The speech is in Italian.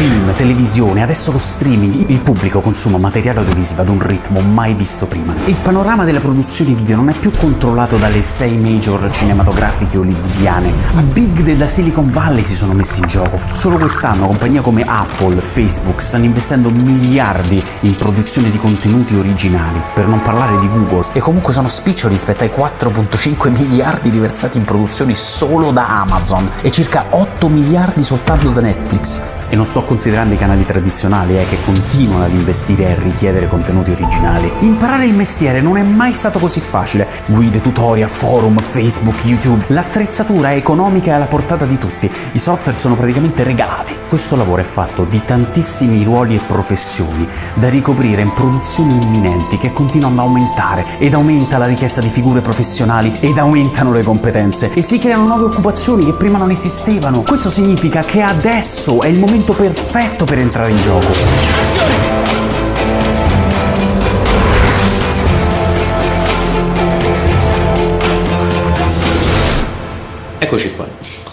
Film, televisione, adesso lo streaming, il pubblico consuma materiale audiovisivo ad un ritmo mai visto prima. Il panorama delle produzioni video non è più controllato dalle sei major cinematografiche hollywoodiane. I big della Silicon Valley si sono messi in gioco. Solo quest'anno compagnie come Apple, Facebook stanno investendo miliardi in produzione di contenuti originali, per non parlare di Google, e comunque sono spiccioli rispetto ai 4.5 miliardi riversati in produzioni solo da Amazon e circa 8 miliardi soltanto da Netflix. E non sto considerando i canali tradizionali eh, che continuano ad investire e a richiedere contenuti originali. Imparare il mestiere non è mai stato così facile. Guide, tutorial, forum, Facebook, YouTube. L'attrezzatura è economica e alla portata di tutti. I software sono praticamente regalati. Questo lavoro è fatto di tantissimi ruoli e professioni da ricoprire in produzioni imminenti che continuano ad aumentare ed aumenta la richiesta di figure professionali ed aumentano le competenze e si creano nuove occupazioni che prima non esistevano. Questo significa che adesso è il momento perfetto per entrare in gioco. Eccoci qua.